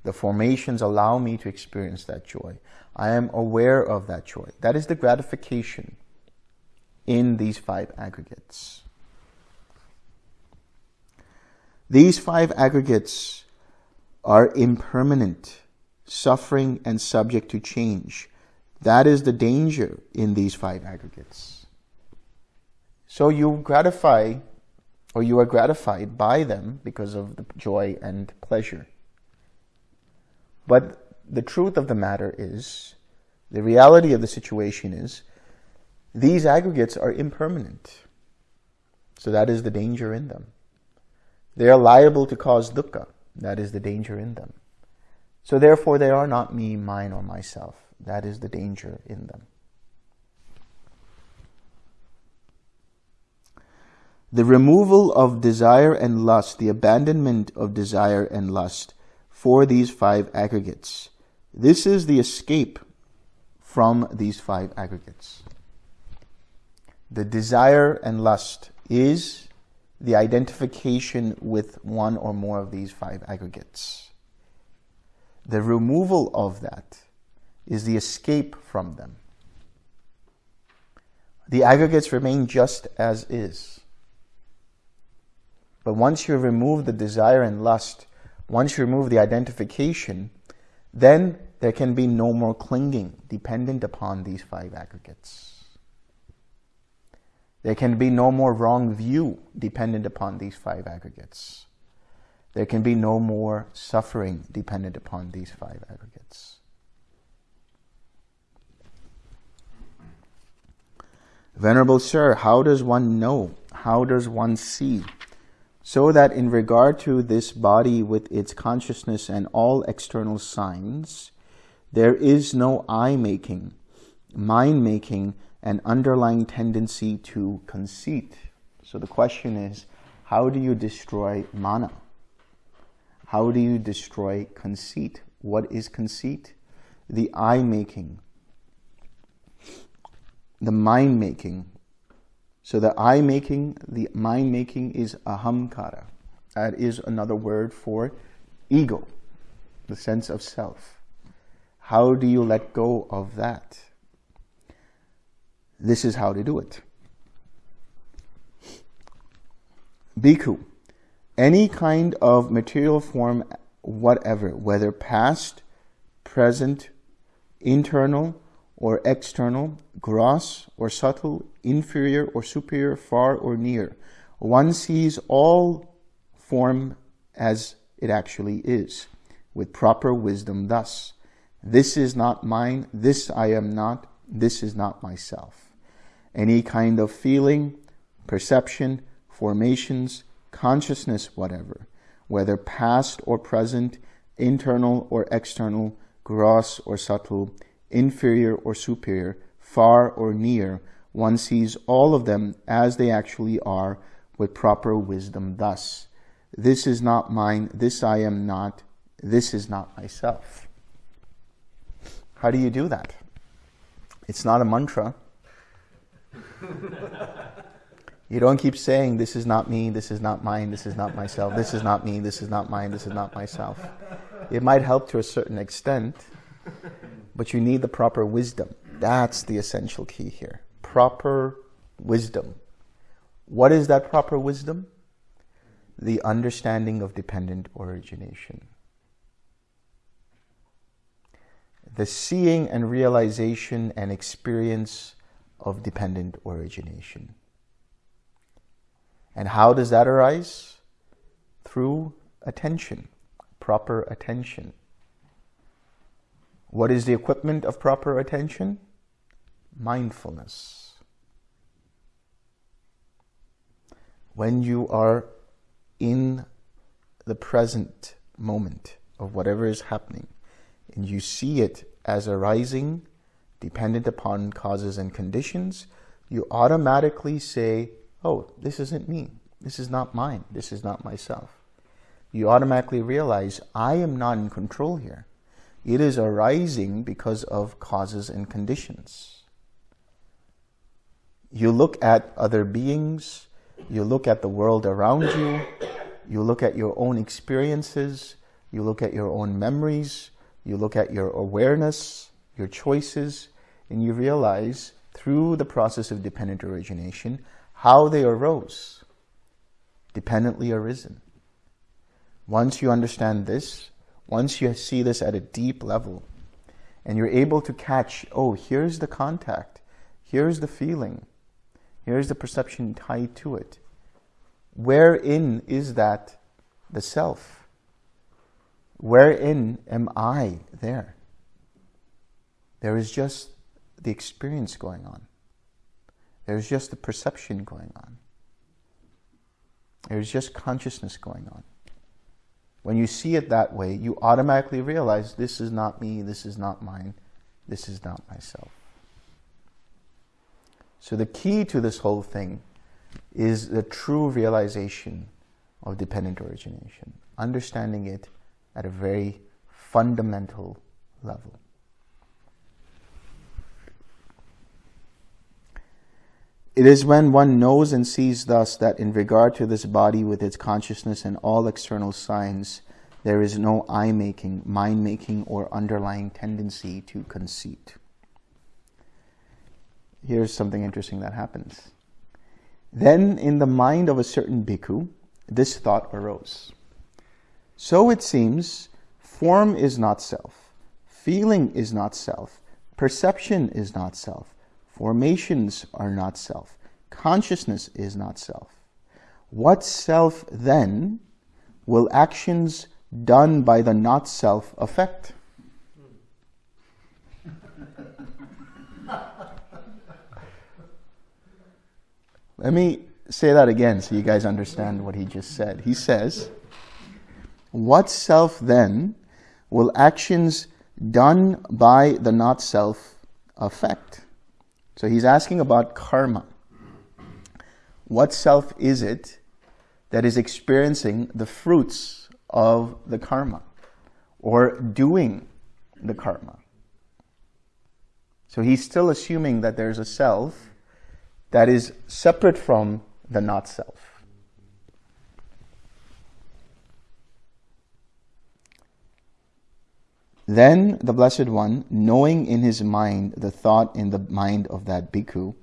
The formations allow me to experience that joy. I am aware of that joy. That is the gratification in these five aggregates. These five aggregates are impermanent, suffering and subject to change. That is the danger in these five aggregates. So you gratify, or you are gratified by them because of the joy and pleasure. But the truth of the matter is, the reality of the situation is, these aggregates are impermanent. So that is the danger in them. They are liable to cause dukkha. That is the danger in them. So therefore they are not me, mine, or myself. That is the danger in them. The removal of desire and lust, the abandonment of desire and lust for these five aggregates. This is the escape from these five aggregates. The desire and lust is the identification with one or more of these five aggregates. The removal of that is the escape from them. The aggregates remain just as is. But once you remove the desire and lust, once you remove the identification, then there can be no more clinging dependent upon these five aggregates. There can be no more wrong view dependent upon these five aggregates. There can be no more suffering dependent upon these five aggregates. Venerable Sir, how does one know? How does one see? So that in regard to this body with its consciousness and all external signs, there is no I-making, mine-making, and underlying tendency to conceit. So the question is, how do you destroy mana? How do you destroy conceit? What is conceit? The I-making, the mine-making. So the I-making, the mine-making is ahamkara. That is another word for ego, the sense of self. How do you let go of that? This is how to do it. Bhikkhu, any kind of material form whatever, whether past, present, internal, or external, gross or subtle, inferior or superior, far or near. One sees all form as it actually is, with proper wisdom thus. This is not mine, this I am not, this is not myself. Any kind of feeling, perception, formations, consciousness, whatever, whether past or present, internal or external, gross or subtle, inferior or superior, far or near, one sees all of them as they actually are with proper wisdom thus. This is not mine, this I am not, this is not myself. How do you do that? It's not a mantra. you don't keep saying, this is not me, this is not mine, this is not myself, this is not me, this is not mine, this is not myself. It might help to a certain extent, but you need the proper wisdom. That's the essential key here. Proper wisdom. What is that proper wisdom? The understanding of dependent origination. The seeing and realization and experience of dependent origination. And how does that arise? Through attention, proper attention. What is the equipment of proper attention? Mindfulness. When you are in the present moment of whatever is happening, and you see it as arising, dependent upon causes and conditions, you automatically say, oh, this isn't me. This is not mine. This is not myself. You automatically realize, I am not in control here. It is arising because of causes and conditions. You look at other beings, you look at the world around you, you look at your own experiences, you look at your own memories, you look at your awareness, your choices, and you realize through the process of dependent origination how they arose, dependently arisen. Once you understand this, once you see this at a deep level and you're able to catch, oh, here's the contact, here's the feeling, here's the perception tied to it. Wherein is that the self? Wherein am I there? There is just the experience going on. There's just the perception going on. There's just consciousness going on. When you see it that way, you automatically realize this is not me, this is not mine, this is not myself. So the key to this whole thing is the true realization of dependent origination, understanding it at a very fundamental level. It is when one knows and sees thus that in regard to this body with its consciousness and all external signs, there is no I-making, mine-making, or underlying tendency to conceit. Here's something interesting that happens. Then in the mind of a certain bhikkhu, this thought arose. So it seems, form is not self, feeling is not self, perception is not self, Formations are not self. Consciousness is not self. What self then will actions done by the not self affect? Let me say that again so you guys understand what he just said. He says, What self then will actions done by the not self affect? So he's asking about karma. What self is it that is experiencing the fruits of the karma or doing the karma? So he's still assuming that there's a self that is separate from the not self. Then the Blessed One, knowing in his mind the thought in the mind of that bhikkhu,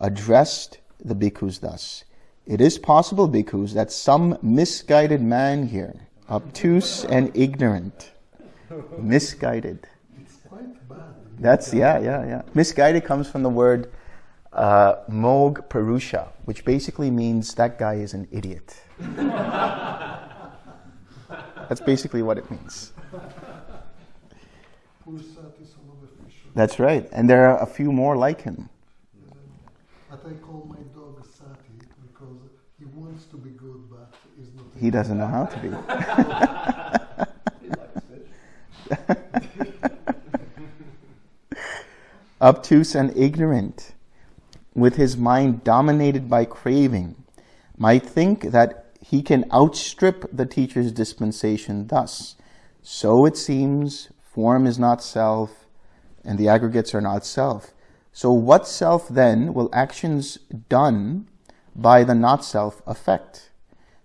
addressed the bhikkhus thus. It is possible, bhikkhus, that some misguided man here, obtuse and ignorant, misguided. That's, yeah, yeah, yeah. Misguided comes from the word uh, mog parusha, which basically means that guy is an idiot. That's basically what it means. That's right. And there are a few more like him. But I call my dog Sati because he wants to be good, but he's not. He doesn't know how to be. Obtuse and ignorant, with his mind dominated by craving, might think that he can outstrip the teacher's dispensation thus. So it seems form is not self, and the aggregates are not self. So what self then will actions done by the not self affect?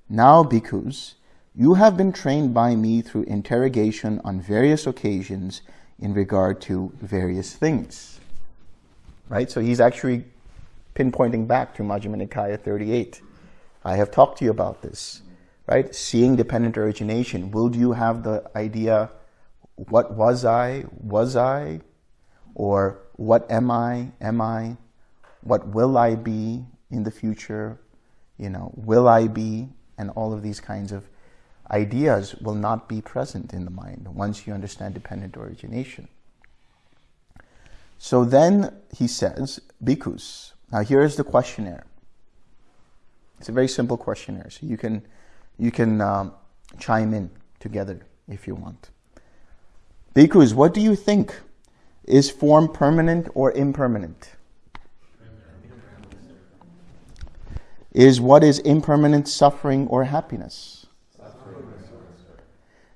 Now, bhikkhus, you have been trained by me through interrogation on various occasions in regard to various things. Right? So he's actually pinpointing back to Majjhima Nikaya 38. I have talked to you about this. Right? Seeing dependent origination. Will you have the idea, what was I? Was I? or what am I? Am I? What will I be in the future? You know, will I be? And all of these kinds of ideas will not be present in the mind once you understand dependent origination. So then he says, bhikkhus. Now here's the questionnaire. It's a very simple questionnaire, so you can you can um, chime in together if you want. Bhikkhus, what do you think is form permanent or impermanent? Is what is impermanent suffering or happiness?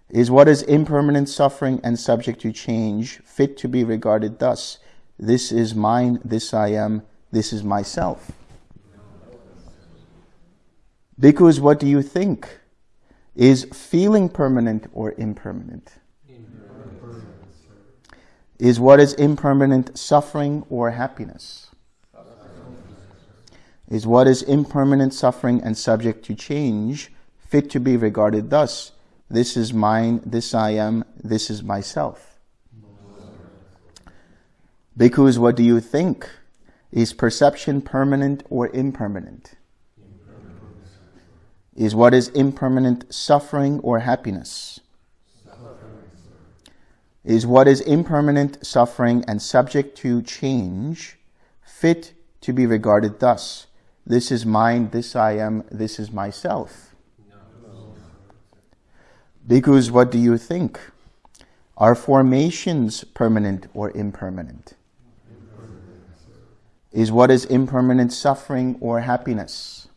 Is what is impermanent suffering and subject to change fit to be regarded thus? This is mine, this I am, this is myself. Because what do you think? Is feeling permanent or impermanent? Is what is impermanent suffering or happiness? Is what is impermanent suffering and subject to change fit to be regarded thus? This is mine, this I am, this is myself. Because what do you think? Is perception permanent or impermanent? Is what is impermanent suffering or happiness? Is what is impermanent suffering and subject to change fit to be regarded thus. This is mine, this I am, this is myself. Because what do you think? Are formations permanent or impermanent? Is what is impermanent suffering or happiness?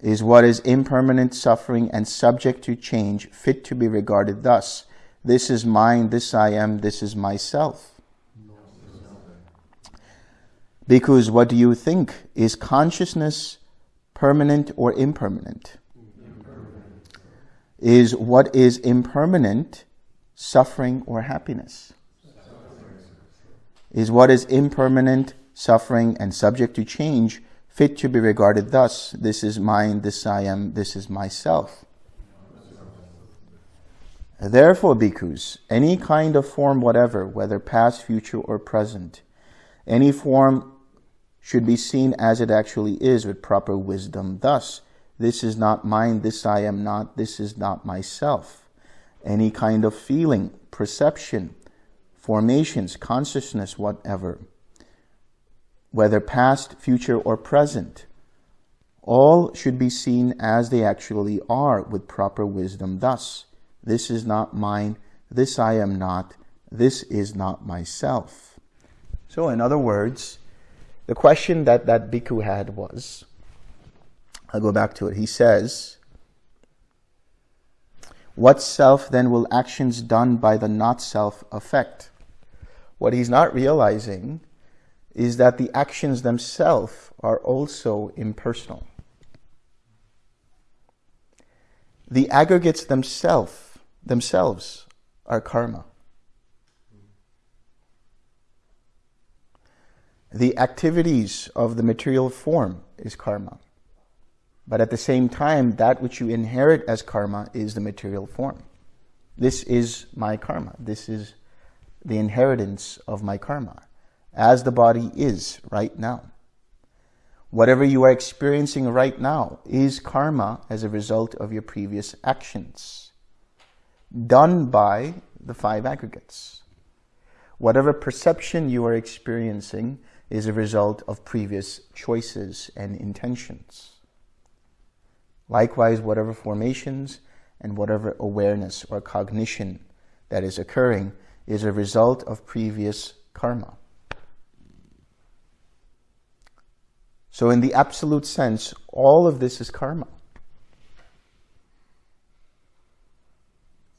Is what is impermanent suffering and subject to change fit to be regarded thus? This is mine, this I am, this is myself. Because what do you think? Is consciousness permanent or impermanent? impermanent? Is what is impermanent suffering or happiness? Suffering. Is what is impermanent, suffering, and subject to change fit to be regarded thus? This is mine, this I am, this is myself. Therefore, bhikkhus, any kind of form whatever, whether past, future, or present, any form should be seen as it actually is with proper wisdom. Thus, this is not mine, this I am not, this is not myself. Any kind of feeling, perception, formations, consciousness, whatever, whether past, future, or present, all should be seen as they actually are with proper wisdom. Thus, this is not mine, this I am not, this is not myself. So, in other words, the question that that bhikkhu had was, I'll go back to it. He says, what self then will actions done by the not self affect? What he's not realizing is that the actions themselves are also impersonal. The aggregates themselves themselves are karma. the activities of the material form is karma. But at the same time, that which you inherit as karma is the material form. This is my karma. This is the inheritance of my karma, as the body is right now. Whatever you are experiencing right now is karma as a result of your previous actions, done by the five aggregates. Whatever perception you are experiencing is a result of previous choices and intentions. Likewise, whatever formations and whatever awareness or cognition that is occurring is a result of previous karma. So, in the absolute sense, all of this is karma.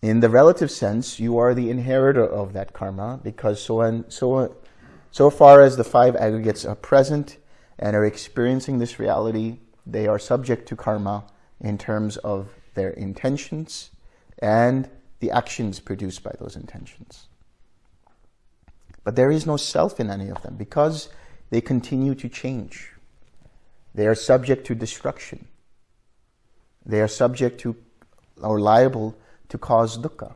In the relative sense, you are the inheritor of that karma because so and so so far as the five aggregates are present and are experiencing this reality, they are subject to karma in terms of their intentions and the actions produced by those intentions. But there is no self in any of them because they continue to change. They are subject to destruction. They are subject to or liable to cause dukkha.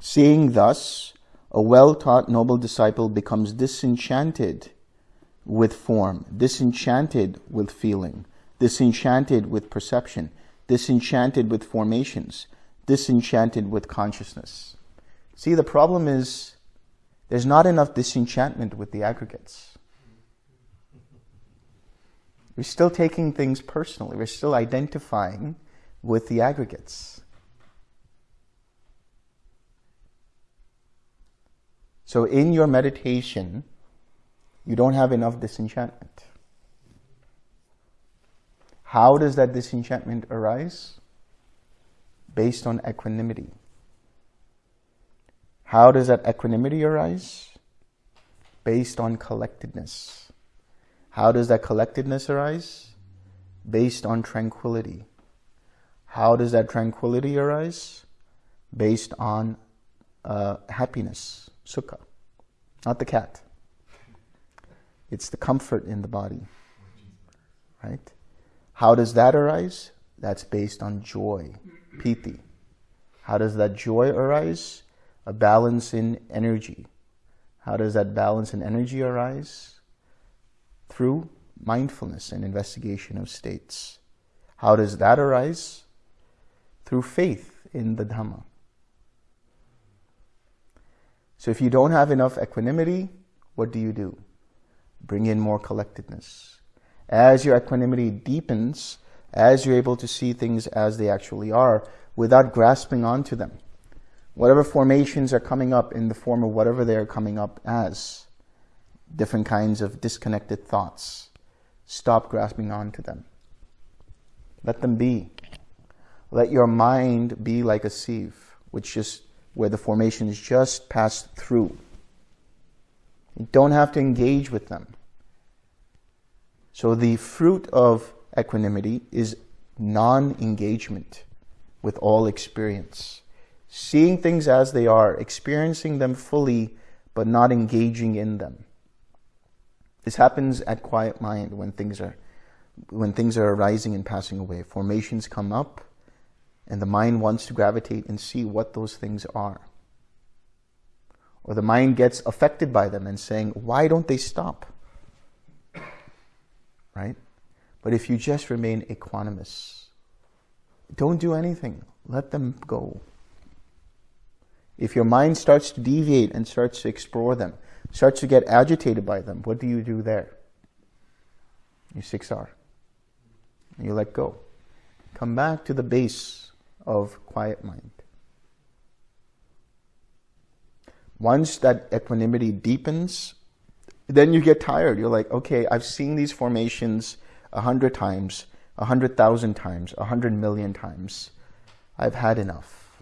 Seeing thus, a well-taught noble disciple becomes disenchanted with form, disenchanted with feeling, disenchanted with perception, disenchanted with formations, disenchanted with consciousness. See, the problem is there's not enough disenchantment with the aggregates. We're still taking things personally. We're still identifying with the aggregates. So in your meditation, you don't have enough disenchantment. How does that disenchantment arise? Based on equanimity. How does that equanimity arise? Based on collectedness. How does that collectedness arise? Based on tranquility. How does that tranquility arise? Based on uh, happiness sukha, not the cat. It's the comfort in the body. Right? How does that arise? That's based on joy, piti. How does that joy arise? A balance in energy. How does that balance in energy arise? Through mindfulness and investigation of states. How does that arise? Through faith in the Dhamma. So if you don't have enough equanimity, what do you do? Bring in more collectedness. As your equanimity deepens, as you're able to see things as they actually are without grasping onto them, whatever formations are coming up in the form of whatever they're coming up as, different kinds of disconnected thoughts, stop grasping onto them. Let them be. Let your mind be like a sieve, which just where the formations just pass through. You don't have to engage with them. So the fruit of equanimity is non-engagement with all experience. Seeing things as they are, experiencing them fully, but not engaging in them. This happens at quiet mind when things are when things are arising and passing away. Formations come up, and the mind wants to gravitate and see what those things are. Or the mind gets affected by them and saying, why don't they stop? Right? But if you just remain equanimous, don't do anything. Let them go. If your mind starts to deviate and starts to explore them, starts to get agitated by them, what do you do there? You 6R. You let go. Come back to the base of quiet mind. Once that equanimity deepens, then you get tired. You're like, okay, I've seen these formations a hundred times, a hundred thousand times, a hundred million times. I've had enough.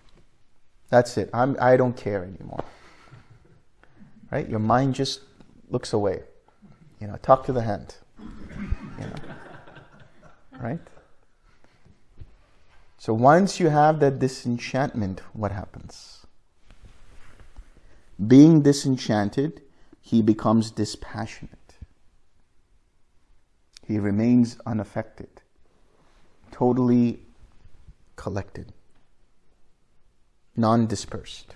That's it. I'm, I don't care anymore. Right? Your mind just looks away. You know, talk to the hand. You know. Right? So once you have that disenchantment, what happens? Being disenchanted, he becomes dispassionate. He remains unaffected, totally collected, non-dispersed,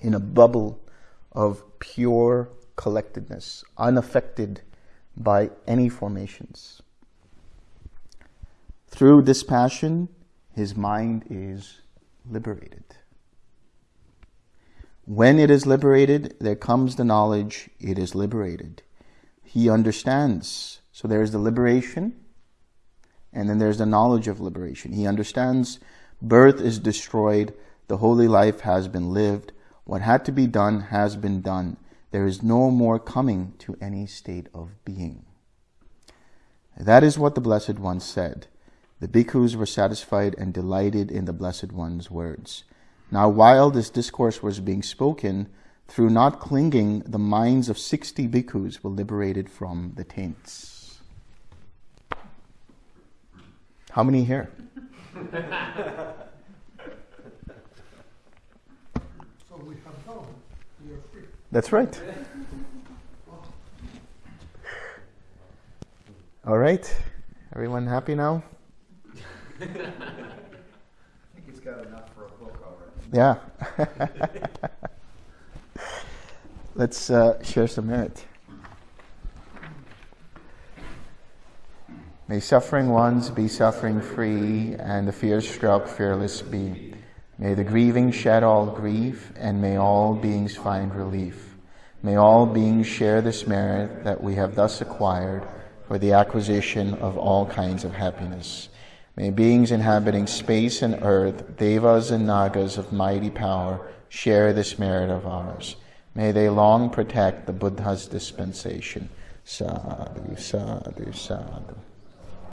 in a bubble of pure collectedness, unaffected by any formations. Through dispassion, his mind is liberated. When it is liberated, there comes the knowledge it is liberated. He understands. So there is the liberation, and then there's the knowledge of liberation. He understands birth is destroyed, the holy life has been lived, what had to be done has been done. There is no more coming to any state of being. That is what the Blessed One said. The bhikkhus were satisfied and delighted in the Blessed One's words. Now, while this discourse was being spoken, through not clinging, the minds of 60 bhikkhus were liberated from the taints. How many here? So we have done. We are free. That's right. All right. Everyone happy now? I think he's got enough for a book already. Yeah. Let's uh, share some merit. May suffering ones be suffering free, and the fear struck fearless be. May the grieving shed all grief, and may all beings find relief. May all beings share this merit that we have thus acquired for the acquisition of all kinds of happiness. May beings inhabiting space and earth, devas and nagas of mighty power, share this merit of ours. May they long protect the Buddha's dispensation. Sadhu, sadhu, sadhu.